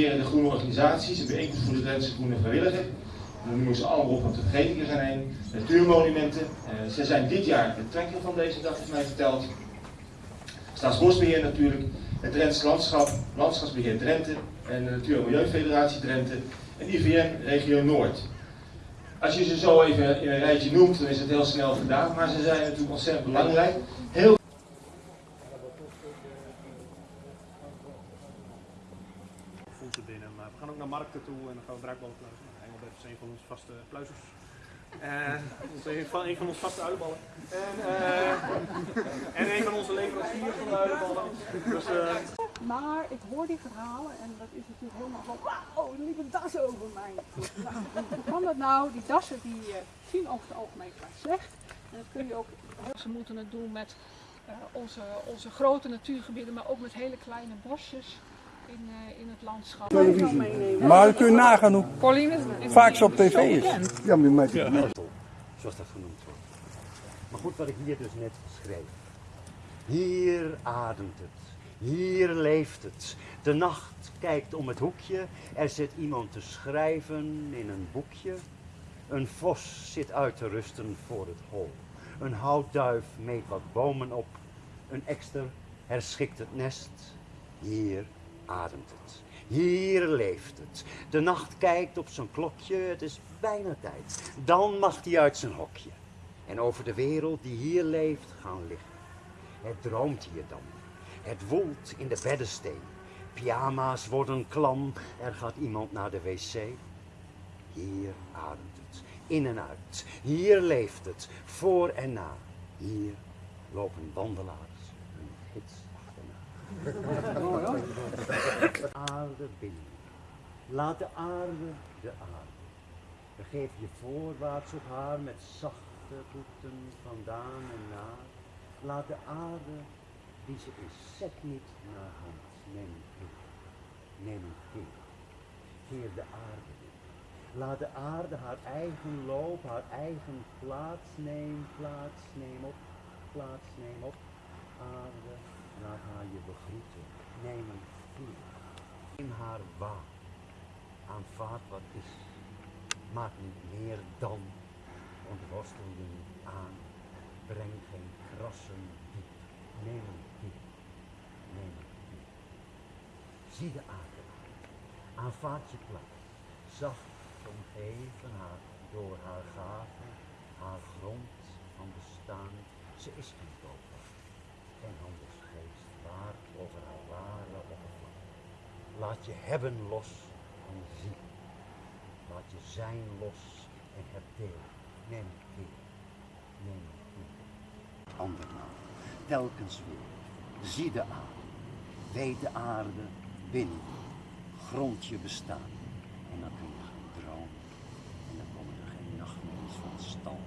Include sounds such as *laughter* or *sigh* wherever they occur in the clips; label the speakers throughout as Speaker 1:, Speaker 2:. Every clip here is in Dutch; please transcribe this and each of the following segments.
Speaker 1: de groene organisaties, een bijeenkomst voor de Drentse Groene Vrijwilliger. Dan noemen ze allemaal op, want de vergeten zijn heen. Natuurmonumenten. Uh, ze zijn dit jaar de trekker van deze dag, is mij verteld. Staatsbosbeheer natuurlijk, het Drents Landschap, Landschapsbeheer Drenthe en de Natuur- en Milieufederatie Drenthe en IVN Regio Noord. Als je ze zo even in een rijtje noemt, dan is het heel snel gedaan, maar ze zijn natuurlijk ontzettend belangrijk. Heel
Speaker 2: voeten binnen, maar we gaan ook naar toe en dan gaan we bruikballen pluizen. Engelbert is een van onze vaste pluizers. En een van, onze vaste uilenballen. En, uh, en een van onze leveranciers van de uilenballen. Dus, uh...
Speaker 3: Maar ik hoor die verhalen en dat is natuurlijk helemaal van wauw, er liep een over mij. Nou, hoe kan dat nou? Die dassen die uh, zien over het algemeen vrij slecht. En dat kun je ook, ze moeten het doen met onze, onze grote natuurgebieden, maar ook met hele kleine bosjes in, uh, in het landschap.
Speaker 4: Maar kun je nagaan hoe vaak ze op tv is.
Speaker 5: Ja, maar met
Speaker 6: ja. Zoals dat genoemd wordt. Maar goed, wat ik hier dus net schreef. Hier ademt het. Hier leeft het. De nacht kijkt om het hoekje. Er zit iemand te schrijven in een boekje. Een vos zit uit te rusten voor het hol. Een houtduif meet wat bomen op. Een ekster herschikt het nest. Hier ademt het. Hier leeft het. De nacht kijkt op zijn klokje, het is bijna tijd. Dan mag hij uit zijn hokje. En over de wereld die hier leeft gaan liggen. Het droomt hier dan. Het woelt in de beddensteen. Pyjama's worden klam, er gaat iemand naar de wc. Hier ademt het, in en uit. Hier leeft het, voor en na. Hier lopen wandelaars, een gids aarde binnen. Laat de aarde de aarde. Begeef je voorwaarts op haar met zachte voeten vandaan en naar. Laat de aarde die ze is, zet niet naar hand. Neem een kind. Neem een kind. Keer de aarde in. Laat de aarde haar eigen loop, haar eigen plaats neem, plaats neem op, plaats neem op. Begroeten. Neem een vuur. Neem haar waar. Aanvaard wat is. Maak niet meer dan. Ontworstel je niet aan. Breng geen krassen diep. Neem een diep. Neem een diep. Zie de aarde. Aanvaard je plaats. Zacht omgeven haar door haar gaven, haar grond van bestaan. Ze is geen koper, geen handelsgeest, over haar ware oppervlak. Laat je hebben los en zie. Laat je zijn los en heb deel. Neem het keer. Neem het. Andermaal, telkens weer. Zie de aarde. Weet de aarde binnen. Grond je bestaan. En dan kun je gaan dromen. En dan komen er geen nachtmerries van stal.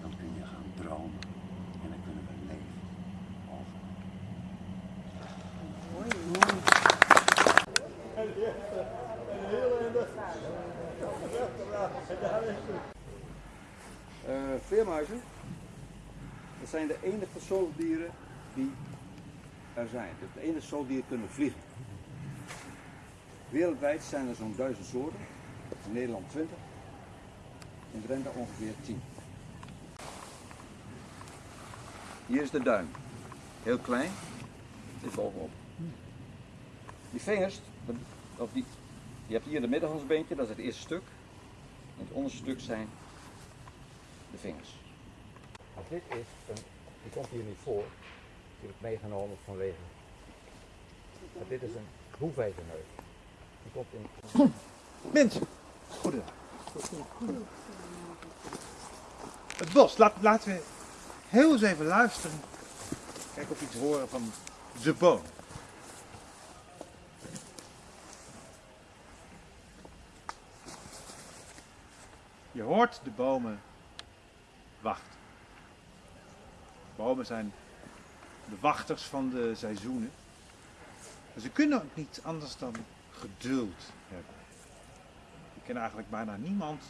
Speaker 6: Dan kun je gaan dromen. En dan kunnen we leven. Over.
Speaker 4: Veermuizen, dat zijn de enige zoogdieren die er zijn. Dus de enige zoogdieren kunnen vliegen. Wereldwijd zijn er zo'n duizend soorten. In Nederland 20. In Drenthe ongeveer 10. Hier is de duim. Heel klein. Dit bovenop. Die vingers, je hebt hier de middenhandsbeentje, dat is het eerste stuk. En het onderste stuk zijn de vingers.
Speaker 7: Nou, dit is een, die komt hier niet voor, die heb ik meegenomen vanwege. Maar dit is een hoefijzerneus. Die komt in.
Speaker 8: Mensen, goedendag. Het bos, Laat, laten we heel eens even luisteren. Kijk of we iets horen van de boom. Je hoort de bomen wachten. Bomen zijn de wachters van de seizoenen. Maar ze kunnen ook niet anders dan geduld hebben. Ik ken eigenlijk bijna niemand,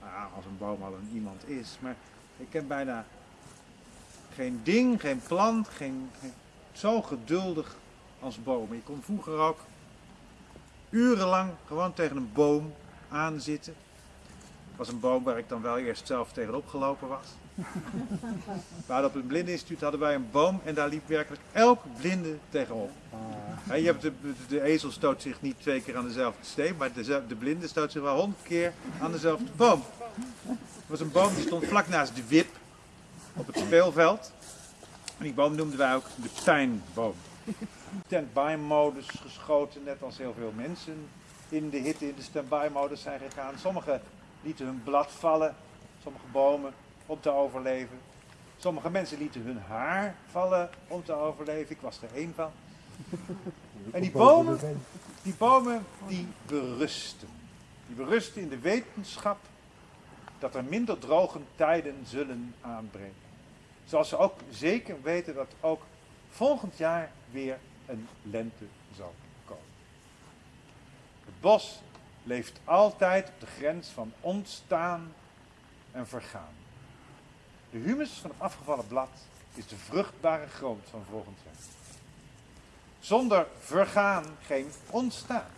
Speaker 8: nou als een boom al een iemand is, maar ik ken bijna geen ding, geen plant, geen, geen zo geduldig als bomen. Je kon vroeger ook urenlang gewoon tegen een boom aan zitten. Het was een boom waar ik dan wel eerst zelf tegenop gelopen was. *laughs* Maar op het blindeninstituut hadden wij een boom en daar liep werkelijk elk blinde tegenop. Hè, je hebt de, de ezel stoot zich niet twee keer aan dezelfde steen, maar de, de blinde stoot zich wel honderd keer aan dezelfde boom. Het was een boom die stond vlak naast de wip op het speelveld. En die boom noemden wij ook de pijnboom. Standby-modus geschoten, net als heel veel mensen in de hitte in de standby-modus zijn gegaan. Sommigen lieten hun blad vallen, sommige bomen, om te overleven. Sommige mensen lieten hun haar vallen om te overleven. Ik was er één van. *laughs* En die bomen, die bomen, die berusten. Die berusten in de wetenschap dat er minder droge tijden zullen aanbreken. Zoals ze ook zeker weten dat ook volgend jaar weer een lente zal komen. Het bos leeft altijd op de grens van ontstaan en vergaan. De humus van het afgevallen blad is de vruchtbare grond van volgend jaar. Zonder vergaan geen ontstaan.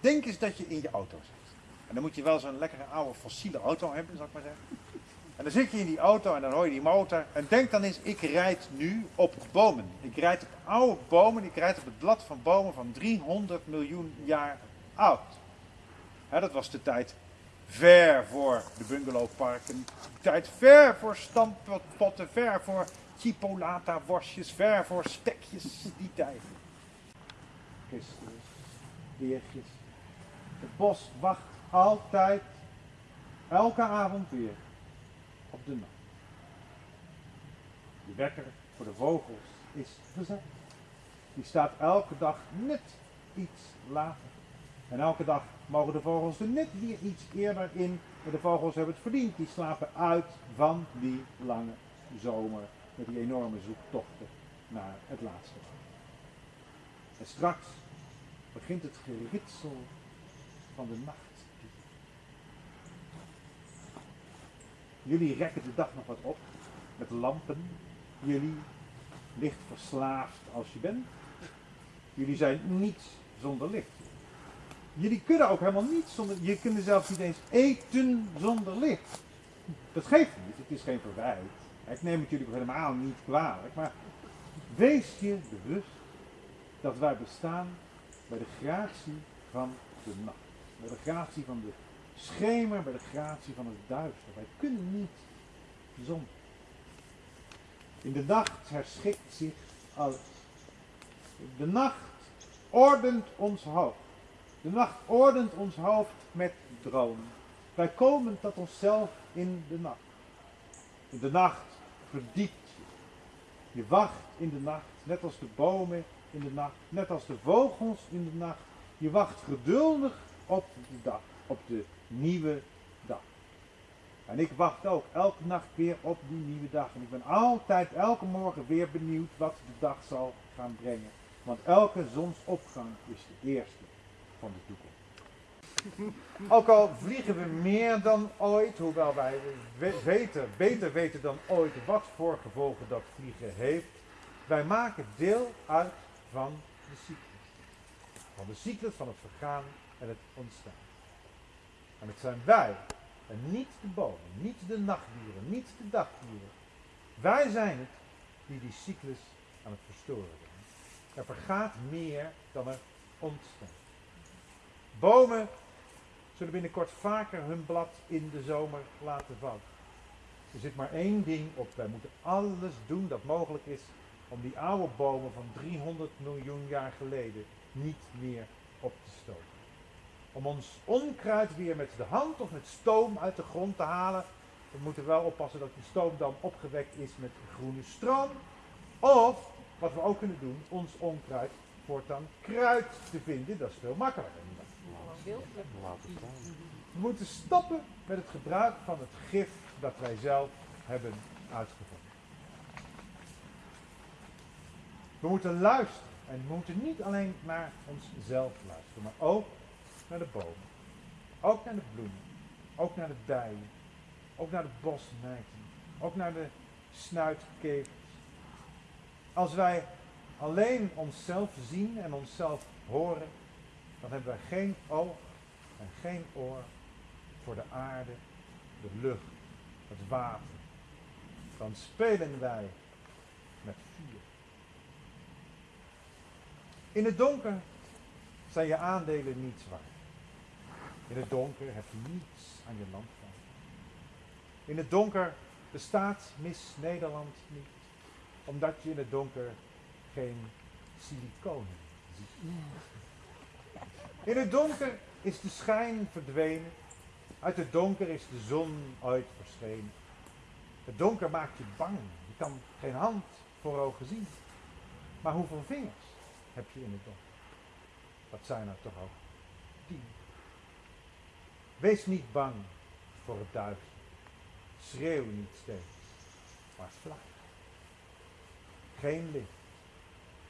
Speaker 8: Denk eens dat je in je auto zit. En dan moet je wel zo'n lekkere oude fossiele auto hebben, zal ik maar zeggen. En dan zit je in die auto en dan hoor je die motor. En denk dan eens, ik rijd nu op bomen. Ik rijd op oude bomen, ik rijd op het blad van bomen van 300 miljoen jaar oud. Hè, dat was de tijd ver voor de bungalowparken. De tijd ver voor stamppotten, ver voor chipolata worstjes, ver voor stekjes, die tijd. Gisteren, weertjes. Het bos wacht altijd, elke avond weer, op de nacht. De wekker voor de vogels is gezet. Die staat elke dag net iets later. En elke dag mogen de vogels er net weer iets eerder in. Maar de vogels hebben het verdiend. Die slapen uit van die lange zomer. Met die enorme zoektochten naar het laatste. En straks begint het geritsel van de nacht. Jullie rekken de dag nog wat op met lampen. Jullie licht verslaafd als je bent. Jullie zijn niets zonder licht. Jullie kunnen ook helemaal niet zonder, je kunt zelfs niet eens eten zonder licht. Dat geeft niet, het is geen verwijt. Ik neem het jullie helemaal niet kwalijk, maar wees je bewust dat wij bestaan bij de gratie van de nacht. Bij de gratie van de schemer, bij de gratie van het duister. Wij kunnen niet zonder. In de nacht herschikt zich alles. De nacht ordent ons hoofd. De nacht ordent ons hoofd met dromen. Wij komen tot onszelf in de nacht. In de nacht verdiept je. Je wacht in de nacht, net als de bomen in de nacht, net als de vogels in de nacht. Je wacht geduldig op de dag, op de nieuwe dag. En ik wacht ook elke nacht weer op die nieuwe dag. En ik ben altijd elke morgen weer benieuwd wat de dag zal gaan brengen. Want elke zonsopgang is de eerste van de toekomst. Ook al vliegen we meer dan ooit, hoewel wij weten, beter weten dan ooit wat voor gevolgen dat vliegen heeft, wij maken deel uit van de cyclus. Van de cyclus van het vergaan en het ontstaan. En het zijn wij, en niet de bomen, niet de nachtdieren, niet de dagdieren. Wij zijn het die die cyclus aan het verstoren zijn. Er vergaat meer dan er ontstaat. Bomen zullen binnenkort vaker hun blad in de zomer laten vallen. Er zit maar één ding op. Wij moeten alles doen dat mogelijk is om die oude bomen van 300 miljoen jaar geleden niet meer op te stoten. Om ons onkruid weer met de hand of met stoom uit de grond te halen. We moeten wel oppassen dat die stoom dan opgewekt is met groene stroom. Of, wat we ook kunnen doen, ons onkruid voortaan kruid te vinden. Dat is veel makkelijker. We moeten stoppen met het gebruik van het gif dat wij zelf hebben uitgevonden. We moeten luisteren. En we moeten niet alleen naar onszelf luisteren, maar ook naar de bomen. Ook naar de bloemen. Ook naar de bijen. Ook naar de bosmijten. Ook naar de snuitkevers. Als wij alleen onszelf zien en onszelf horen, dan hebben wij geen oog en geen oor voor de aarde, de lucht, het water. Dan spelen wij met vuur. In het donker zijn je aandelen niets waard. In het donker heb je niets aan je land van. In het donker bestaat Miss Nederland niet, omdat je in het donker geen siliconen ziet. In het donker is de schijn verdwenen, uit het donker is de zon ooit verschenen. Het donker maakt je bang, je kan geen hand voor ogen zien. Maar hoeveel vingers heb je in het donker? Dat zijn er toch ook tien. Wees niet bang voor het duister. Schreeuw niet steeds, maar vlak. Geen licht,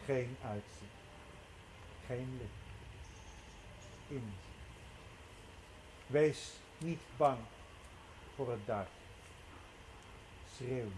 Speaker 8: geen uitzicht, geen licht. Wees niet bang voor het duister. Schreeuw.